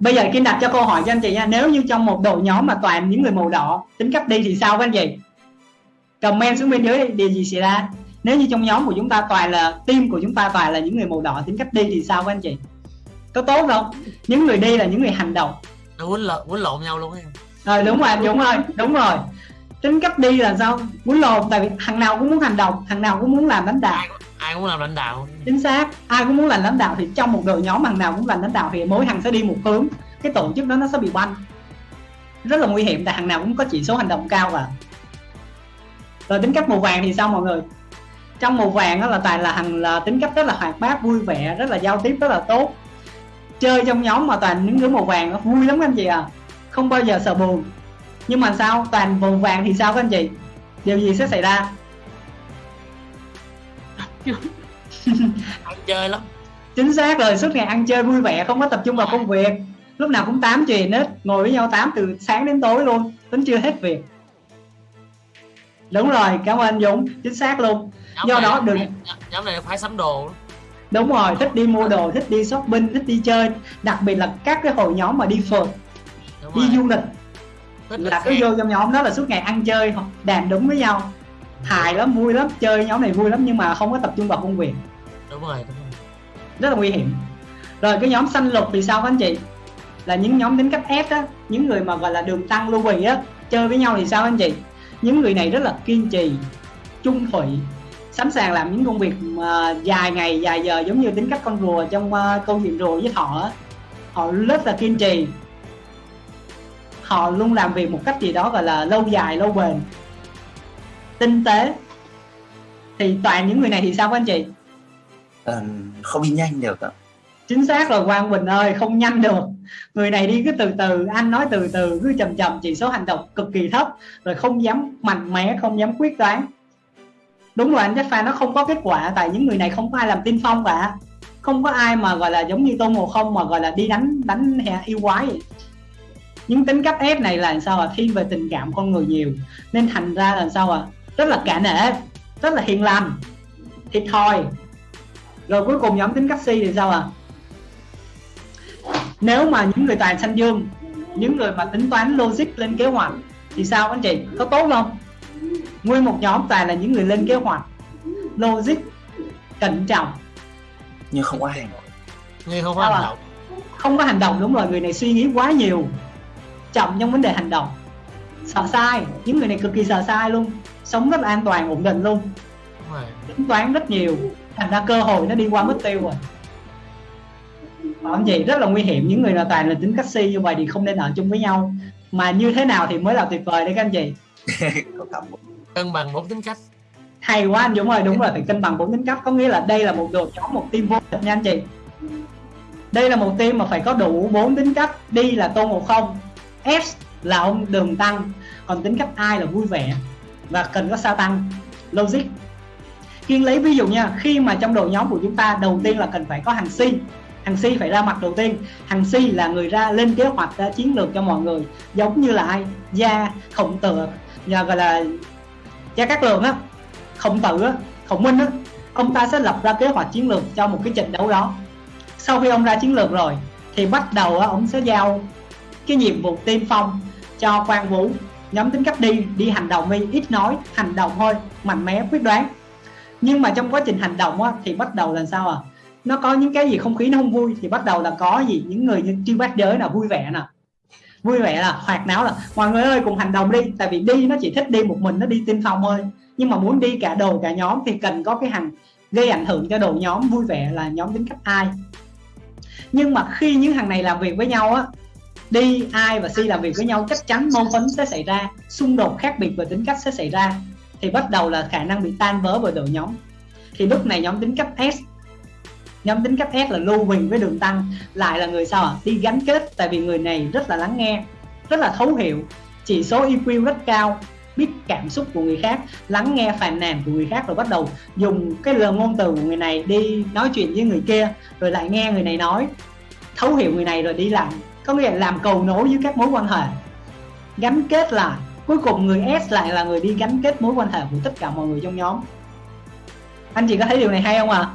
bây giờ kim đặt cho câu hỏi cho anh chị nha. Nếu như trong một đội nhóm mà toàn những người màu đỏ tính cách đi thì sao các anh chị? Comment xuống bên dưới đi điều gì xảy ra? Nếu như trong nhóm của chúng ta toàn là team của chúng ta toàn là những người màu đỏ tính cách đi thì sao các anh chị? Có tốt không? Những người đi là những người hành động. Nó quýnh lộn quýnh lộn nhau luôn ấy rồi đúng rồi đúng rồi đúng rồi. Tính cách đi là sao? Muốn lộn tại vì thằng nào cũng muốn hành động thằng nào cũng muốn làm lãnh đạo ai cũng làm lãnh đạo. Chính xác. Ai cũng muốn làm lãnh đạo thì trong một đội nhóm thằng nào cũng làm lãnh đạo thì mỗi thằng sẽ đi một hướng. Cái tổ chức đó nó sẽ bị banh. Rất là nguy hiểm, tại thằng nào cũng có chỉ số hành động cao và rồi tính cách màu vàng thì sao mọi người? Trong màu vàng đó là tài là thằng là tính cách rất là hoạt bát, vui vẻ, rất là giao tiếp, rất là tốt. Chơi trong nhóm mà toàn những đứa màu vàng nó vui lắm anh chị à. Không bao giờ sợ buồn. Nhưng mà sao? Toàn màu vàng thì sao các anh chị? Điều gì sẽ xảy ra? ăn chơi lắm. Chính xác rồi suốt ngày ăn chơi vui vẻ không có tập trung vào công việc. Lúc nào cũng tám chuyện hết ngồi với nhau tám từ sáng đến tối luôn tính chưa hết việc. Đúng rồi cảm ơn anh dũng chính xác luôn. Nhóm do này, đó đừng nhóm này phải sắm đồ. Đúng rồi thích đi mua đồ thích đi shopping thích đi chơi. Đặc biệt là các cái hội nhóm mà đi phượt đi du lịch Thích là cứ vô trong nhóm đó là suốt ngày ăn chơi đàm đúng với nhau hài lắm vui lắm chơi nhóm này vui lắm nhưng mà không có tập trung vào công việc. Đúng rồi đúng rồi. Rất là nguy hiểm. Rồi cái nhóm xanh lục thì sao các anh chị? Là những nhóm tính cách S á những người mà gọi là đường tăng lưu bì á chơi với nhau thì sao anh chị? Những người này rất là kiên trì trung thủy sẵn sàng làm những công việc mà dài ngày dài giờ giống như tính cách con rùa trong uh, câu chuyện rùa với thỏ á. họ rất là kiên trì. Họ luôn làm việc một cách gì đó gọi là lâu dài lâu bền tinh tế. Thì toàn những người này thì sao các anh chị? Ờ, không đi nhanh được ạ. Chính xác rồi quang bình ơi không nhanh được. Người này đi cứ từ từ anh nói từ từ cứ chậm chậm chỉ số hành động cực kỳ thấp rồi không dám mạnh mẽ không dám quyết đoán. Đúng rồi anh chắc pha nó không có kết quả tại những người này không có ai làm tiên phong cả. Không có ai mà gọi là giống như tôn ngộ không mà gọi là đi đánh đánh hè yêu quái vậy. những tính cách ép này là làm sao à thiên về tình cảm con người nhiều. Nên thành ra là sao à rất là cả nể rất là hiền lành thiệt thòi. Rồi cuối cùng nhóm tính cách si thì sao à nếu mà những người tài xanh dương những người mà tính toán logic lên kế hoạch thì sao anh chị? Có tốt không? Nguyên một nhóm toàn là những người lên kế hoạch logic cẩn trọng. Nhưng không ai nghe không có hành động. Không có hành động đúng rồi người này suy nghĩ quá nhiều chậm trong vấn đề hành động. Sợ sai những người này cực kỳ sợ sai luôn sống rất là an toàn ổn định luôn. Tính toán rất nhiều. Thành ra cơ hội nó đi qua mất tiêu rồi. Mà anh chị rất là nguy hiểm. Những người nào toàn là tính cách si như vậy thì không nên ở chung với nhau. Mà như thế nào thì mới là tuyệt vời đấy các anh chị. Cân bằng bốn tính cách. Hay quá anh Dũng ơi đúng rồi phải cân bằng bốn tính cách. Có nghĩa là đây là một đội nhóm một team vô địch nha anh chị. Đây là một team mà phải có đủ bốn tính cách. Đi là tôn ngộ không S là ông đường tăng. Còn tính cách ai là vui vẻ và cần có sao tăng. Logic. Kiên lấy ví dụ nha khi mà trong đội nhóm của chúng ta đầu tiên là cần phải có hàng si hàng si phải ra mặt đầu tiên. Hàng si là người ra lên kế hoạch ra chiến lược cho mọi người giống như là ai? Gia khổng tử nhà gọi là gia cát lượng á. Khổng tử á khổng minh á. Ông ta sẽ lập ra kế hoạch chiến lược cho một cái trận đấu đó. Sau khi ông ra chiến lược rồi thì bắt đầu á, ông sẽ giao cái nhiệm vụ tiên phong cho quan vũ nhóm tính cách đi đi hành động đi ít nói hành động thôi mạnh mẽ quyết đoán. Nhưng mà trong quá trình hành động á, thì bắt đầu là sao à? Nó có những cái gì không khí nó không vui thì bắt đầu là có gì? Những người như chuyên bác giới là vui vẻ nè. Vui vẻ là hoạt náo là mọi người ơi cùng hành động đi. Tại vì đi nó chỉ thích đi một mình nó đi tiên phong thôi. Nhưng mà muốn đi cả đồ cả nhóm thì cần có cái hành gây ảnh hưởng cho đội nhóm vui vẻ là nhóm tính cách ai. Nhưng mà khi những thằng này làm việc với nhau á đi, ai và si làm việc với nhau, chắc chắn mâu thuẫn sẽ xảy ra, xung đột khác biệt về tính cách sẽ xảy ra, thì bắt đầu là khả năng bị tan vỡ bởi đội nhóm. Thì lúc này nhóm tính cách S, nhóm tính cách S là lưu bình với đường tăng, lại là người sao ạ? Đi gắn kết, tại vì người này rất là lắng nghe, rất là thấu hiểu, chỉ số EQ rất cao, biết cảm xúc của người khác, lắng nghe phàn nàn của người khác rồi bắt đầu dùng cái lời ngôn từ của người này đi nói chuyện với người kia, rồi lại nghe người này nói thấu hiểu người này rồi đi làm, có nghĩa là làm cầu nối với các mối quan hệ gắn kết lại cuối cùng người S lại là người đi gắn kết mối quan hệ của tất cả mọi người trong nhóm anh chị có thấy điều này hay không ạ à?